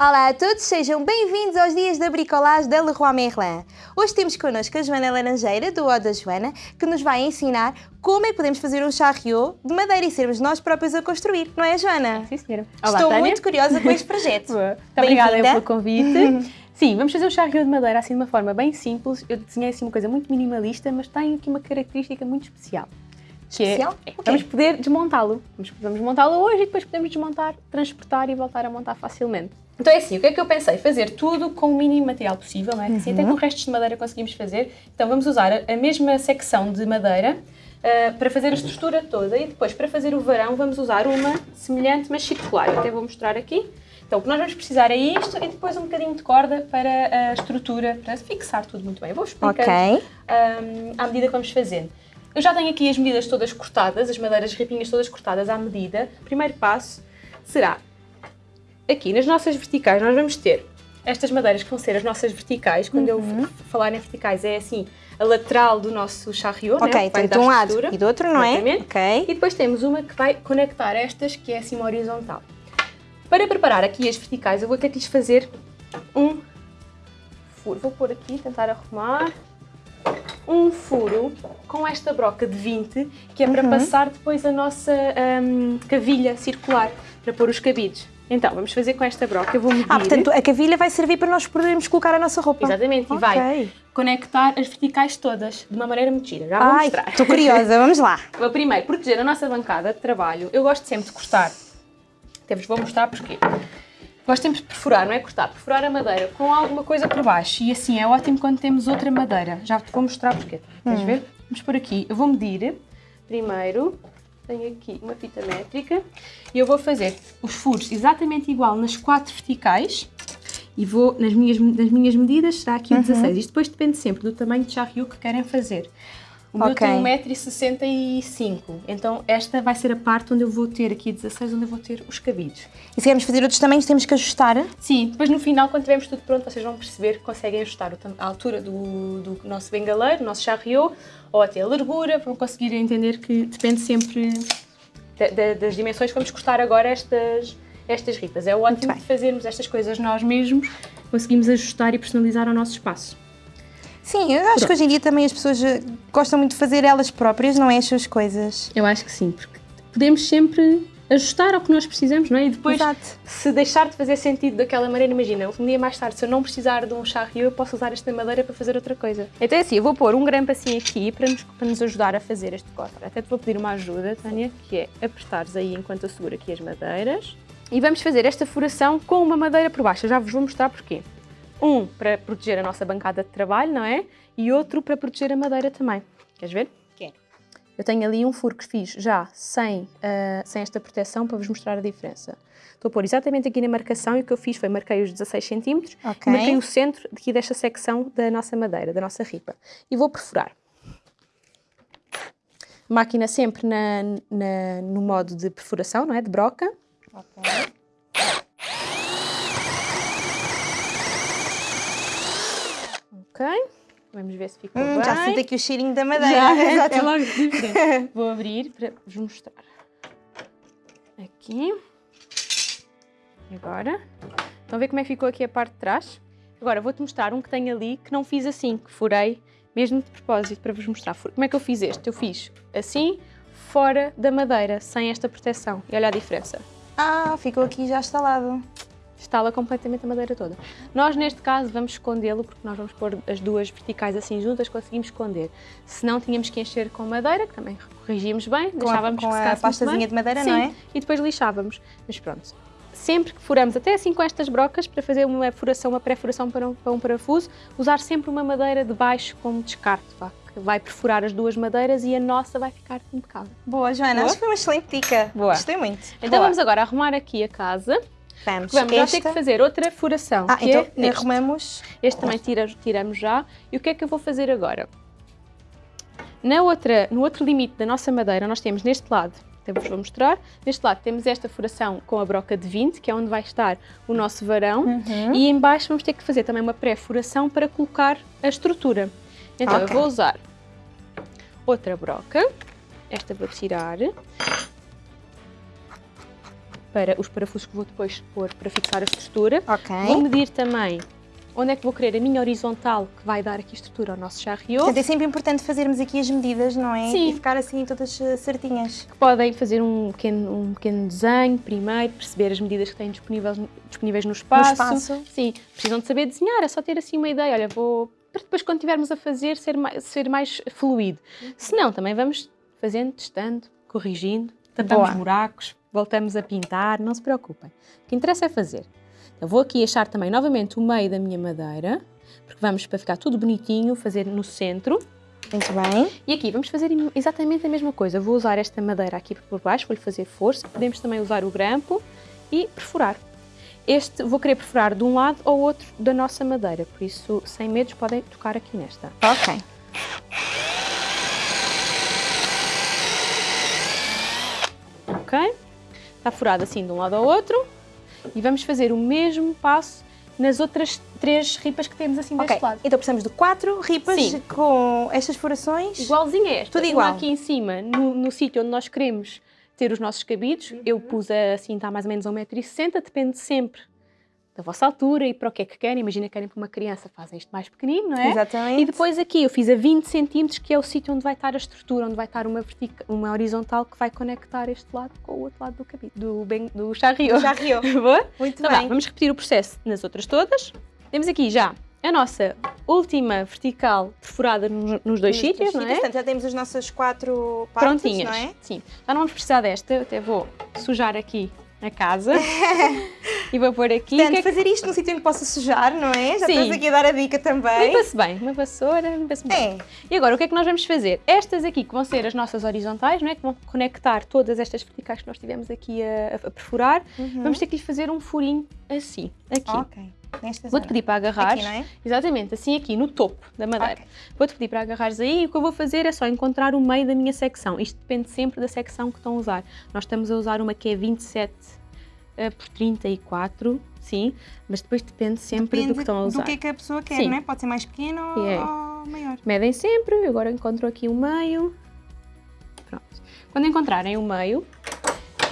Olá a todos, sejam bem-vindos aos dias da bricolage da Leroy Merlin. Hoje temos connosco a Joana Laranjeira, do O da Joana, que nos vai ensinar como é que podemos fazer um charriot de madeira e sermos nós próprios a construir, não é, Joana? Sim, senhora. Olá, Estou Tânia. muito curiosa com este projeto. Boa. Muito obrigada pelo convite. Sim, vamos fazer um charriot de madeira assim de uma forma bem simples. Eu desenhei assim uma coisa muito minimalista, mas tem aqui uma característica muito especial. Que é- Especial? é, O quê? vamos poder desmontá-lo. Vamos, vamos montá-lo hoje e depois podemos desmontar, transportar e voltar a montar facilmente. Então é assim, o que é que eu pensei? Fazer tudo com o mínimo material possível, não é? Assim, até com restos de madeira conseguimos fazer. Então vamos usar a, a mesma secção de madeira ah, para fazer a estrutura toda e depois para fazer o varão vamos usar uma semelhante mas circular. Eu até vou mostrar aqui. Então o que nós vamos precisar é isto e depois um bocadinho de corda para a estrutura, para fixar tudo muito bem. Vou explicar Ok. à medida que vamos fazendo. Eu já tenho aqui as medidas todas cortadas, as madeiras ripinhas todas cortadas à medida. O primeiro passo será aqui nas nossas verticais nós vamos ter estas madeiras que vão ser as nossas verticais. Quando eu f- falar em verticais é assim a lateral do nosso charriot, né? vai tanto dar de um lado e do outro, não é? Ok. E depois temos uma que vai conectar estas, que é assim uma horizontal. Para preparar aqui as verticais, eu vou ter que lhes fazer um furo. Vou pôr aqui, tentar arrumar. Um furo com esta broca de 20, que é para Uhum. passar depois a nossa hum, cavilha circular, para pôr os cabides. Então, vamos fazer com esta broca. Eu vou medir. Ah, portanto, a cavilha vai servir para nós podermos colocar a nossa roupa. Exatamente, e Ok. vai conectar as verticais todas de uma maneira muito gira. Já vou Ai, mostrar. estou curiosa, vamos lá. Vou primeiro proteger a nossa bancada de trabalho. Eu gosto sempre de cortar. Até vos vou mostrar porquê. Gosto sempre de perfurar, não é cortar, perfurar a madeira com alguma coisa por baixo. E assim é ótimo quando temos outra madeira. Já te vou mostrar porquê. Queres ver? Vamos por aqui. Eu vou medir primeiro. Tenho aqui uma fita métrica e eu vou fazer os furos exatamente igual nas quatro verticais e vou, nas minhas, nas minhas medidas, será aqui o 16. Isto depois depende sempre do tamanho de charriot que querem fazer. O meu tem 1,65m, então esta vai ser a parte onde eu vou ter aqui 16, onde eu vou ter os cabides. E se queremos fazer outros tamanhos, temos que ajustar. Sim, depois no final, quando tivermos tudo pronto, vocês vão perceber que conseguem ajustar a altura do, do nosso bengaleiro, do nosso charriot, ou até a largura, vão conseguir entender que depende sempre da- da- das dimensões vamos cortar agora estas, estas ripas. É ótimo fazermos estas coisas nós mesmos, conseguimos ajustar e personalizar o nosso espaço. Sim, eu acho que hoje em dia também as pessoas eh, gostam muito de fazer elas próprias, não é as suas coisas. Eu acho que sim, porque podemos sempre ajustar ao que nós precisamos, não é? E depois, Exato. se deixar de fazer sentido daquela maneira, imagina, um dia mais tarde, se eu não precisar de um charriot, eu posso usar esta madeira para fazer outra coisa. Então é assim, eu vou pôr um grampo assim aqui para nos, para nos ajudar a fazer este corte. Até te vou pedir uma ajuda, Tânia, que é apertares aí enquanto eu seguro aqui as madeiras. E vamos fazer esta furação com uma madeira por baixo. Eu já vos vou mostrar porquê. Um, para proteger a nossa bancada de trabalho, não é? E outro para proteger a madeira também. Queres ver? Quero. Eu tenho ali um furo que fiz já sem, ah, sem esta proteção para vos mostrar a diferença. Estou a pôr exatamente aqui na marcação e o que eu fiz foi marquei os 16 cm Ok. e marquei o centro aqui desta secção da nossa madeira, da nossa ripa. E vou perfurar. Máquina sempre na, na- no modo de perfuração, não é? De broca. Ok. Vamos ver se ficou Hum, bem. já sinto aqui o cheirinho da madeira. Já, Exato. é logo diferente. Vou abrir para vos mostrar. Aqui. Agora. Estão a ver como é que ficou aqui a parte de trás? Agora vou-te mostrar um que tenho ali que não fiz assim, que furei mesmo de propósito para vos mostrar. Como é que eu fiz este? Eu fiz assim, fora da madeira, sem esta proteção. E olha a diferença. Ah, ficou aqui já instalado. Estala completamente a madeira toda. Nós, neste caso, vamos escondê-lo, porque nós vamos pôr as duas verticais assim juntas, conseguimos esconder. Se não, tínhamos que encher com madeira, que também corrigimos bem, Com a- deixávamos com a secasse muito pastazinha de madeira, Sim, não é? e depois lixávamos. Mas pronto, sempre que furamos, até assim com estas brocas, para fazer uma furação, uma pré-furação para um, para um parafuso, usar sempre uma madeira de baixo como descarte, vá, que vai perfurar as duas madeiras e a nossa vai ficar impecável. Boa, Joana, Boa? acho que foi uma excelente dica. Boa. Gostei muito. Então Boa. vamos agora arrumar aqui a casa. Vamos. Vamos já Esta... ter que fazer outra furação, Ah, que então é arrumamos. Este também tira- tiramos já. E o que é que eu vou fazer agora? Na outra, no outro limite da nossa madeira, nós temos neste lado, até vos vou mostrar, neste lado temos esta furação com a broca de 20, que é onde vai estar o nosso varão, Uhum. e em baixo vamos ter que fazer também uma pré-furação para colocar a estrutura. Então eu Ok. vou usar outra broca, esta vou tirar, para os parafusos que vou depois pôr para fixar a estrutura. Ok. Vou medir também onde é que vou querer a minha horizontal que vai dar aqui estrutura ao nosso charriot. Portanto, é sempre importante fazermos aqui as medidas, não é? Sim. E ficar assim todas eh, certinhas. Podem fazer um pequeno, um pequeno desenho primeiro, perceber as medidas que têm disponíveis, disponíveis no espaço. espaço. Sim, precisam de saber desenhar, é só ter assim uma ideia. Olha, vou para depois quando estivermos a fazer ser mais, ser mais fluido. Se não, também vamos fazendo, testando, corrigindo, tapamos Boa. buracos, voltamos a pintar, não se preocupem. O que interessa é fazer. Eu vou aqui achar também novamente o meio da minha madeira, porque vamos para ficar tudo bonitinho, fazer no centro. Muito bem. E aqui vamos fazer exatamente a mesma coisa. Vou usar esta madeira aqui por baixo, vou-lhe fazer força. Podemos também usar o grampo e perfurar. Este vou querer perfurar de um lado ou outro da nossa madeira, por isso, sem medos, podem tocar aqui nesta. Ok. Ok? Está furado assim de um lado ao outro. E vamos fazer o mesmo passo nas outras três ripas que temos assim Ok. deste lado. Então precisamos de quatro ripas Sim. com estas furações. Igualzinho a esta. Tudo Uma igual. aqui em cima, no, no sítio onde nós queremos ter os nossos cabidos. Uhum. Eu pus a, assim, está mais ou menos a 1,60m, depende sempre da vossa altura e para o que é que querem. Imagina que querem para uma criança, fazem isto mais pequenino, não é? Exatamente. E depois aqui eu fiz a 20 centímetros, que é o sítio onde vai estar a estrutura, onde vai estar uma, vertica, uma horizontal que vai conectar este lado com o outro lado do cabido, do, ben, do charriot. Riu. Boa? Muito Então vá, bem. vamos repetir o processo nas outras todas. Temos aqui já a nossa última vertical perfurada nos, nos dois sítios, não é? Portanto, já temos as nossas quatro partes, Prontinhas. não é? Sim. Já não vamos precisar desta, eu até vou sujar aqui a casa e vou pôr aqui. Portanto, que é que- fazer isto num sítio onde possa sujar, não é? Já Sim. estás aqui a dar a dica também. Limpa-se bem, uma vassoura, limpa-se bem. É. E agora, o que é que nós vamos fazer? Estas aqui, que vão ser as nossas horizontais, não é? que vão conectar todas estas verticais que nós tivemos aqui a, a perfurar, vamos ter que lhe fazer um furinho assim, aqui. Uhum. Ok. Vou-te pedir para agarrar. Aqui, não é? Exatamente, assim aqui, no topo da madeira. Ok. Vou-te pedir para agarrares aí e o que eu vou fazer é só encontrar o meio da minha secção. Isto depende sempre da secção que estão a usar. Nós estamos a usar uma que é 27 eh, por 34, sim, mas depois depende sempre do que estão a usar. do que é que a pessoa quer, Sim. não é? Pode ser mais pequeno ou, É. ou maior. Medem sempre, agora encontro aqui o meio. Pronto. Quando encontrarem o meio,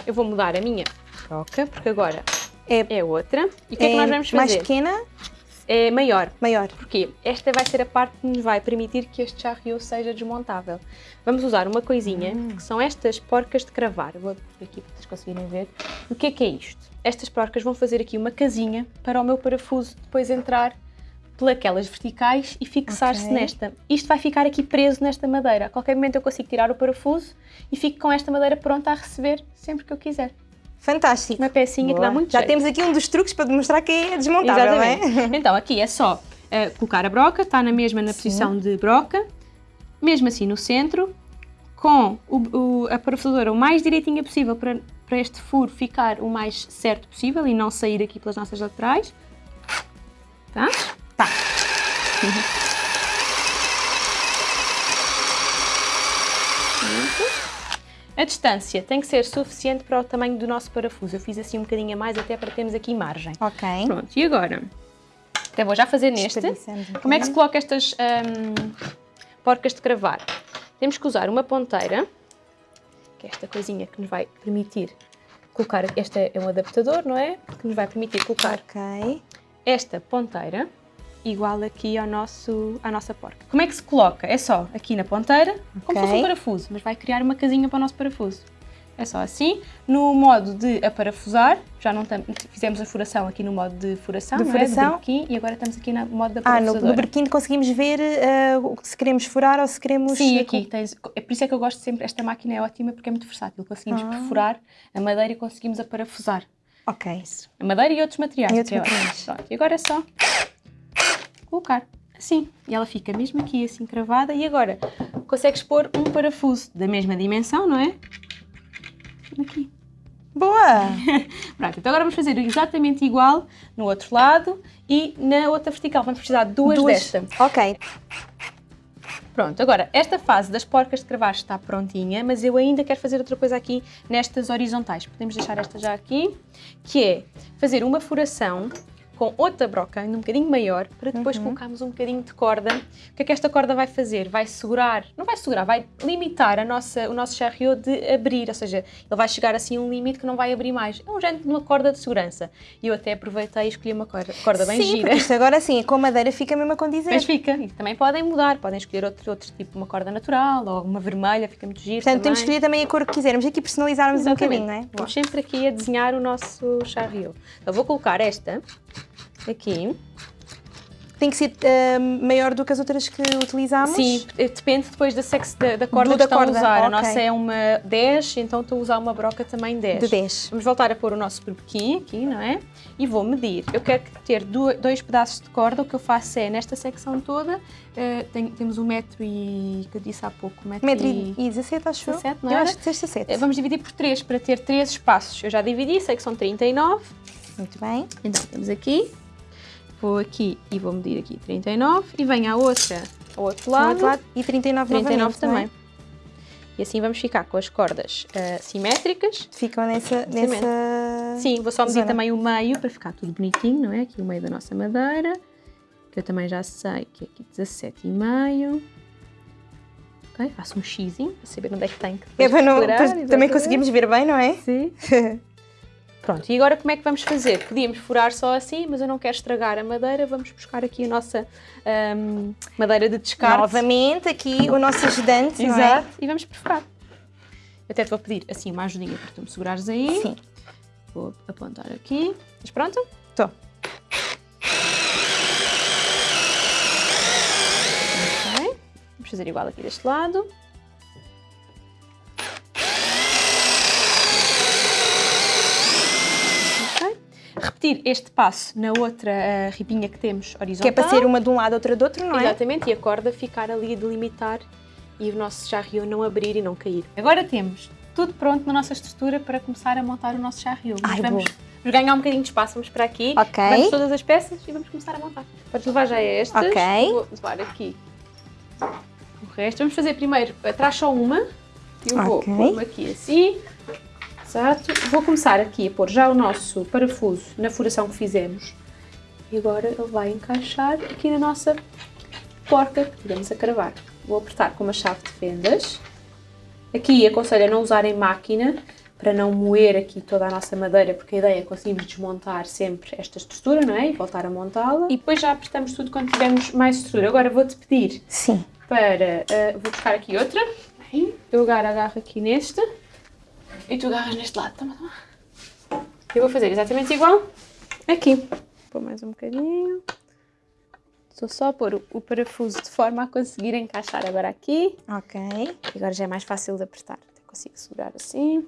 eu vou mudar a minha broca, porque agora É, é outra. E o que é, que nós vamos mais fazer? pequena, É maior. maior. Porquê? Esta vai ser a parte que nos vai permitir que este charriot seja desmontável. Vamos usar uma coisinha, Hum. que são estas porcas de cravar. Vou aqui para vocês conseguirem ver. O que é que é isto? Estas porcas vão fazer aqui uma casinha para o meu parafuso depois entrar pelas verticais e fixar-se Ok. nesta. Isto vai ficar aqui preso nesta madeira. A qualquer momento eu consigo tirar o parafuso e fico com esta madeira pronta a receber sempre que eu quiser. Fantástico. Uma pecinha que dá Boa. muito Já jeito. temos aqui um dos truques para demonstrar que é desmontável, não é? Exatamente. Então, aqui é só eh, colocar a broca, está na mesma na posição de broca, mesmo assim no centro, com o, o- a parafusadora o mais direitinha possível para, para este furo ficar o mais certo possível e não sair aqui pelas nossas laterais. Tá? Tá. A distância tem que ser suficiente para o tamanho do nosso parafuso. Eu fiz assim um bocadinho a mais até para termos aqui margem. Ok. Pronto, e agora? Até vou já fazer neste. Um Como é que se coloca estas hum, porcas de cravar? Temos que usar uma ponteira, que é esta coisinha que nos vai permitir colocar. Este é um adaptador, não é? Que nos vai permitir colocar Ok. esta ponteira igual aqui ao nosso, à nossa porca. Como é que se coloca? É só aqui na ponteira, como se fosse um parafuso, mas vai criar uma casinha para o nosso parafuso. É só assim. No modo de aparafusar, já não fizemos a furação aqui no modo de furação, De não furação. é? E agora estamos aqui no modo de Ah, no, no berquim conseguimos ver que se queremos furar ou se queremos... Sim, aqui tens. É por isso é que eu gosto sempre. Esta máquina é ótima porque é muito versátil. Conseguimos Ah. perfurar a madeira e conseguimos aparafusar Ok. a madeira e outros materiais. E outros é materiais. Pronto, e agora é só colocar assim. E ela fica mesmo aqui assim cravada. E agora consegues pôr um parafuso da mesma dimensão, não é? Aqui. Boa! Pronto, então agora vamos fazer exatamente igual no outro lado e na outra vertical. Vamos precisar de duas, desta. Ok. Pronto, agora, esta fase das porcas de cravar está prontinha, mas eu ainda quero fazer outra coisa aqui nestas horizontais. Podemos deixar esta já aqui, que é fazer uma furação com outra broca, ainda um bocadinho maior, para depois Uhum. colocarmos um bocadinho de corda. O que é que esta corda vai fazer? Vai segurar, não vai segurar, vai limitar a nossa, o nosso charriot de abrir, ou seja, ele vai chegar assim a um limite que não vai abrir mais. É um género de uma corda de segurança. E eu até aproveitei e escolhi uma corda, corda bem Sim, gira. isto agora sim, com madeira fica mesmo a condizer. Mas fica, e também podem mudar, podem escolher outro, outro tipo, uma corda natural ou uma vermelha, fica muito giro Portanto, temos que também. escolher também a cor que quisermos. Aqui personalizarmos um Exatamente. bocadinho, não é? Vamos sempre aqui a desenhar o nosso charriot. Então vou colocar esta aqui. Tem que ser ah, maior do que as outras que utilizámos? Sim, depende depois da, sex, da, da corda Do que da estão corda, a usar. A ok. nossa é uma 10, então estou a usar uma broca também 10. De 10. Vamos voltar a pôr o nosso berbequim aqui, não é? E vou medir. Eu quero ter dois pedaços de corda. O que eu faço é, nesta secção toda, eh, tem- temos um metro e, que eu disse há pouco, metro, Metro e... e 17, acho 17, eu. não Eu era? acho que 17. Eh, Vamos dividir por 3 para ter 3 espaços. Eu já dividi, sei que são 39. Muito bem. Então, temos aqui. Vou aqui e vou medir aqui 39. E venho à outra, ao outro Do lado. outro lado. E 39, 39 novamente, não é? também. E assim vamos ficar com as cordas ah, simétricas. Ficam nessa, nessa... Sim, vou só medir zona. também o meio para ficar tudo bonitinho, não é? Aqui o meio da nossa madeira, que eu também já sei que é aqui 17,5. Ok, faço um xizinho para saber onde é que tem que É não, também conseguimos ver bem, não é? Sim. Pronto, e agora como é que vamos fazer? Podíamos furar só assim, mas eu não quero estragar a madeira, vamos buscar aqui a nossa ahm, madeira de descarte. Novamente, aqui o nosso ajudante, é? Exato. E vamos perfurar. Eu até te vou pedir assim uma ajudinha para tu me segurares aí. Sim. Vou apontar aqui. Estás pronto? Estou. Ok. Vamos fazer igual aqui deste lado. Repetir este passo na outra ribinha que temos Que horizontal. é para ser uma de um lado, outra do outro, não é? Exatamente, e a corda ficar ali a delimitar e o nosso charriot não abrir e não cair. Agora temos tudo pronto na nossa estrutura para começar a montar o nosso charriot. Ai, vamos, vamos ganhar um bocadinho de espaço, vamos para aqui, Ok. vamos todas as peças e vamos começar a montar. Podes levar já estas, Ok. vou levar aqui o resto. Vamos fazer primeiro, atrás só uma, eu vou Ok. pôr-me aqui assim, exato. Vou começar aqui a pôr já o nosso parafuso na furação que fizemos. E agora ele vai encaixar aqui na nossa porca que tivemos a cravar. Vou apertar com uma chave de fendas. Aqui aconselho a não usar em máquina para não moer aqui toda a nossa madeira, porque a ideia é conseguirmos desmontar sempre esta estrutura, não é? E voltar a montá-la. E depois já apertamos tudo quando tivermos mais estrutura. Agora vou-te pedir Sim. para... ah, vou buscar aqui outra. Bem, eu agora agarro aqui neste. E tu agarras neste lado. Toma, toma. Eu vou fazer exatamente igual aqui. Pôr mais um bocadinho. Estou só a pôr o, parafuso de forma a conseguir encaixar agora aqui. Ok. E agora já é mais fácil de apertar. Até consigo segurar assim.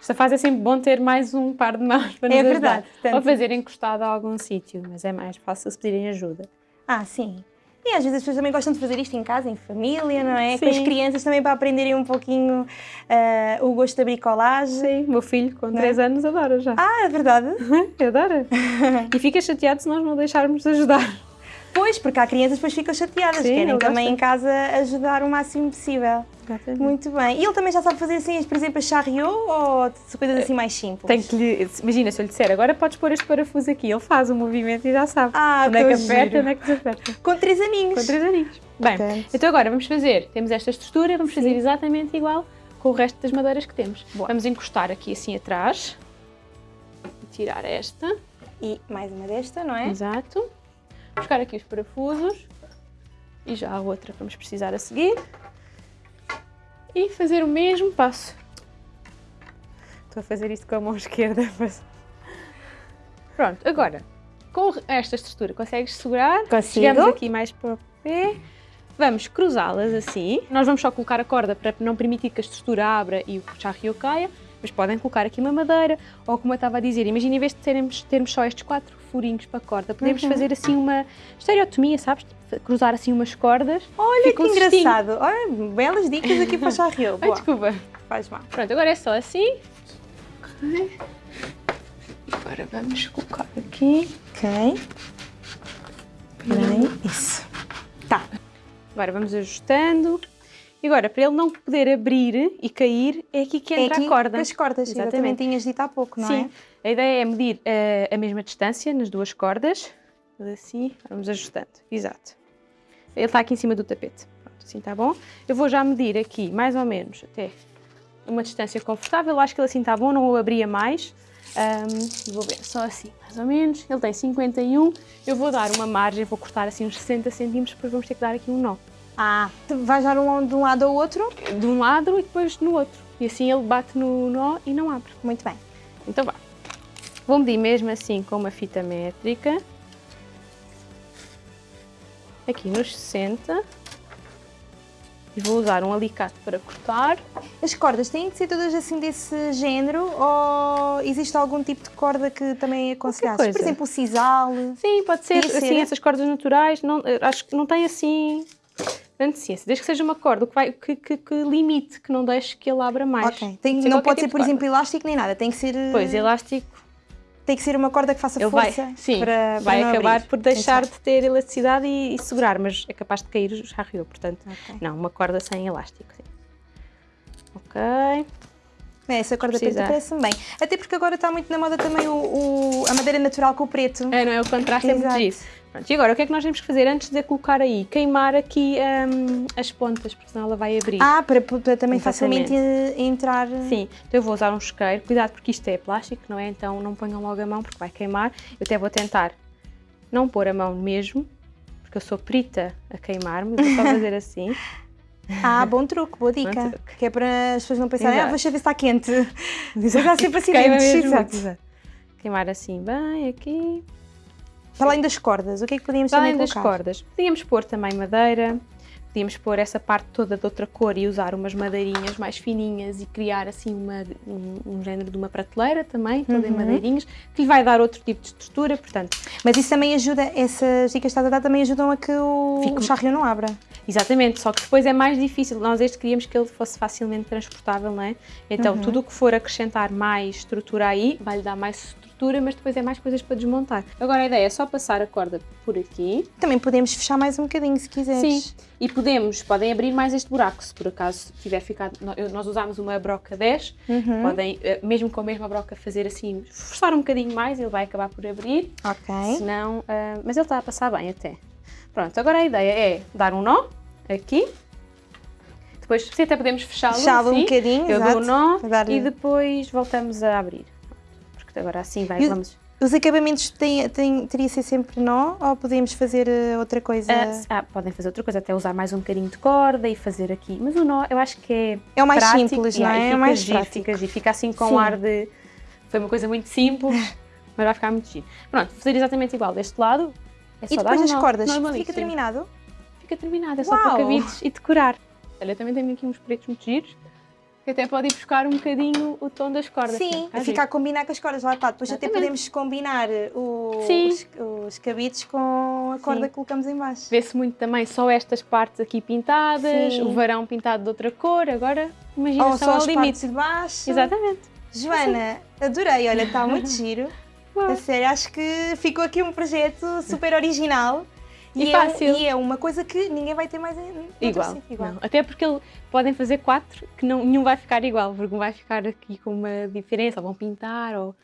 Esta fase é sempre bom ter mais um par de mãos para nos É ajudar. verdade, portanto- Ou fazer encostado a algum sítio, mas é mais fácil se pedirem ajuda. Ah, sim. E às vezes as pessoas também gostam de fazer isto em casa, em família, não é? Com as Sim. crianças também para aprenderem um pouquinho ah, o gosto da bricolagem. Sim, meu filho com Não é? 3 anos adora já. Ah, é verdade. Adora. e fica chateado se nós não deixarmos de ajudar. Pois, porque há crianças que depois ficam chateadas, Sim, querem também em casa ajudar o máximo possível. Muito bem. E ele também já sabe fazer assim, por exemplo, a charriot ou coisas assim mais simples? Tem que lhe, imagina, se eu lhe disser, agora podes pôr este parafuso aqui, ele faz o movimento e já sabe. Ah, onde é que aperta, giro. onde é que desaperta. Com três aninhos. Com três aninhos. Bem, Portanto. então agora vamos fazer, temos esta estrutura, vamos fazer exatamente igual com o resto das madeiras que temos. Boa. Vamos encostar aqui assim atrás. Tirar esta. E mais uma desta, não é? Exato. Buscar aqui os parafusos. E já a outra que vamos precisar a seguir. E fazer o mesmo passo. Estou a fazer isto com a mão esquerda. mas- Pronto, agora, com esta estrutura, consegues segurar? Consigo. Chegamos aqui mais para o pé. Vamos cruzá-las assim. Nós vamos só colocar a corda para não permitir que a estrutura abra e o charriot caia. Mas podem colocar aqui uma madeira, ou como eu estava a dizer, imagina em vez de termos, termos só estes quatro furinhos para a corda, podemos Uhum. fazer assim uma estereotomia, sabes? Cruzar assim umas cordas. Olha que um engraçado. Olha, belas dicas aqui para o charriot. Ai, desculpa. Faz mal. Pronto, agora é só assim. Ok. Agora vamos colocar aqui. Ok. Bem, isso. Tá. Agora vamos ajustando E agora, para ele não poder abrir e cair, é aqui que É entra aqui a corda. as cordas, exatamente. Exatamente. Tinhas dito há pouco, não Sim, a ideia é medir eh, a mesma distância nas duas cordas. Assim, vamos ajustando. Exato. Ele está aqui em cima do tapete. Pronto, assim está bom. Eu vou já medir aqui, mais ou menos, até uma distância confortável. Acho que ele assim está bom, não o abria mais. Ahm, vou ver, só assim, mais ou menos. Ele tem 51. Eu vou dar uma margem, vou cortar assim uns 60 centímetros, depois vamos ter que dar aqui um nó. Ah, tu vais dar um, de um lado ao outro? De um lado e depois no outro. E assim ele bate no nó e não abre. Muito bem. Então vá. Vou medir mesmo assim com uma fita métrica. Aqui nos 60. E vou usar um alicate para cortar. As cordas têm de ser todas assim desse género ou existe algum tipo de corda que também aconselhasses? Por coisa. exemplo, o sisal? Sim, pode ser assim, ser. essas cordas naturais. Não, eh, acho que não tem assim grande ciência. Desde que seja uma corda que, vai, que, que- que limite, que não deixe que ele abra mais. Ok. Tem- Ser não pode ser, tipo por exemplo, elástico nem nada. Tem que ser, eh, Pois, elástico, tem que ser uma corda que faça ele vai, força sim, para, vai para acabar abrir. por deixar de ter elasticidade e, e segurar, mas é capaz de cair o charriot, portanto, bem. Ok. não, uma corda sem elástico. Sim. Ok. É, essa corda preta parece-me bem. Até porque agora está muito na moda também o, o- a madeira natural com o preto. É, não é? O contraste é muito Exato. giro. Pronto, e agora, o que é que nós temos que fazer antes de a colocar aí? Queimar aqui hum, as pontas, porque senão ela vai abrir. Ah, para, para também facilmente eh, entrar. Sim, então eu vou usar um isqueiro. Cuidado porque isto é plástico, não é? Então não ponham logo a mão porque vai queimar. Eu até vou tentar não pôr a mão mesmo, porque eu sou perita a queimar-me. Vou só fazer assim. Ah, bom truque, boa dica. Truque. Que é para as pessoas não pensarem, ah, Exato. deixa ver se está quente. Mas há sempre acidentes. mesmo. Exato. Exato. Queimar assim bem aqui. Para além das cordas, o que é que podíamos Para também além das cordas, podíamos pôr também madeira, podíamos pôr essa parte toda de outra cor e usar umas madeirinhas mais fininhas e criar assim uma, um, um género de uma prateleira também, toda em Uhum. madeirinhas, que lhe vai dar outro tipo de estrutura, portanto, Mas isso também ajuda, essas dicas que estás a dar também ajudam a que o, Fica- o charrio não abra. Exatamente, só que depois é mais difícil, nós este queríamos que ele fosse facilmente transportável, não é? Então Uhum. tudo o que for acrescentar mais estrutura aí, vai-lhe dar mais estrutura, mas depois é mais coisas para desmontar. Agora a ideia é só passar a corda por aqui, Também podemos fechar mais um bocadinho se quiseres. Sim, e podemos, podem abrir mais este buraco, se por acaso tiver ficado, nós usámos uma broca 10, Uhum. podem, eh, mesmo com a mesma broca, fazer assim, forçar um bocadinho mais, ele vai acabar por abrir, Ok. senão, ah, mas ele está a passar bem até. Pronto, agora a ideia é dar um nó, aqui, depois se até podemos fechá-lo Fechá-lo um bocadinho, eu exato. dou o nó e depois voltamos a abrir. Porque agora assim vai, E vamos... Os acabamentos têm, têm, teria ser sempre nó ou podemos fazer eh, outra coisa? Ah, ah, podem fazer outra coisa, até usar mais um bocadinho de corda e fazer aqui. Mas o nó, eu acho que é É o mais prático, simples, não é? É fica o mais giro, prático. Fica, giro, fica assim com Sim. um ar de. Foi uma coisa muito simples, mas vai ficar muito giro. Pronto, fazer exatamente igual deste lado. É E depois as cordas, fica terminado? Fica terminado, é só Uau! para cabides e decorar. Olha, também tenho aqui uns pretos muito giros, que até pode ir buscar um bocadinho o tom das cordas. Sim, Fica fica a combinar com as cordas, lá está. Depois até Exatamente. podemos combinar o- Sim. os, os cabides com a corda Sim. que colocamos em baixo. Vê-se muito também só estas partes aqui pintadas, Sim. o varão pintado de outra cor, agora imagina Ou só só ao as limite. de baixo. Exatamente. Joana, adorei, olha, está muito giro. Uau. A sério, acho que ficou aqui um projeto super original. E é um- fácil. e é uma coisa que ninguém vai ter mais Igual. igual. Não. Até porque podem fazer quatro que não, nenhum vai ficar igual, porque um vai ficar aqui com uma diferença, ou vão pintar, ou.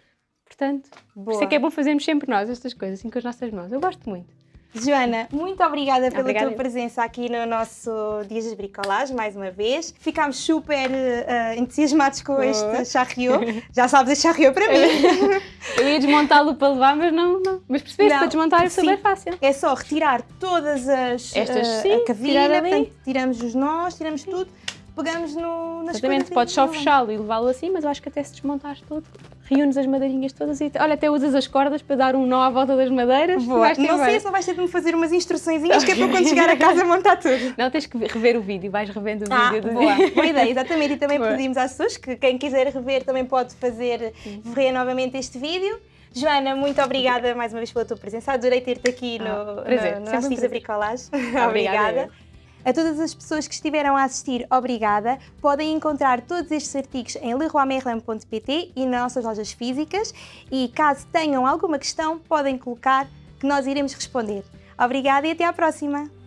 Portanto, por isso é que é bom fazermos sempre nós estas coisas, assim com as nossas mãos. Eu gosto muito. Joana, muito obrigada pela Obrigada. tua presença aqui no nosso Dias das Bricolage, mais uma vez. Ficámos super eh, entusiasmados com Boa. este charriot. Já sabes, este charriot para mim. Eu ia desmontá-lo para levar, mas não, não. Mas percebeste, para desmontar é sim. super fácil. É só retirar todas as Estas, eh, sim, a cavilha, portanto, tiramos os nós, tiramos tudo, pegamos no, nas Exatamente, podes só fechá-lo e levá-lo assim, mas eu acho que até se desmontares tudo, reúnes as madeirinhas todas e olha, até usas as cordas para dar um nó à volta das madeiras. Boa. Não sei bem. se não vais ter de me fazer umas instruçõezinhas que é para quando chegar a casa montar tudo. Não, tens que rever o vídeo, vais revendo o Ah, vídeo boa, boa ideia, exatamente. E também Boa. pedimos às pessoas que quem quiser rever também pode fazer, ver novamente este vídeo. Joana, muito obrigada mais uma vez pela tua presença. Adorei ter-te aqui no, Ah, prazer, no, no sempre nosso. Bricolage. Obrigada, obrigada. A todas as pessoas que estiveram a assistir, obrigada. Podem encontrar todos estes artigos em leroymerlin.pt e nas nossas lojas físicas. E caso tenham alguma questão, podem colocar que nós iremos responder. Obrigada e até à próxima!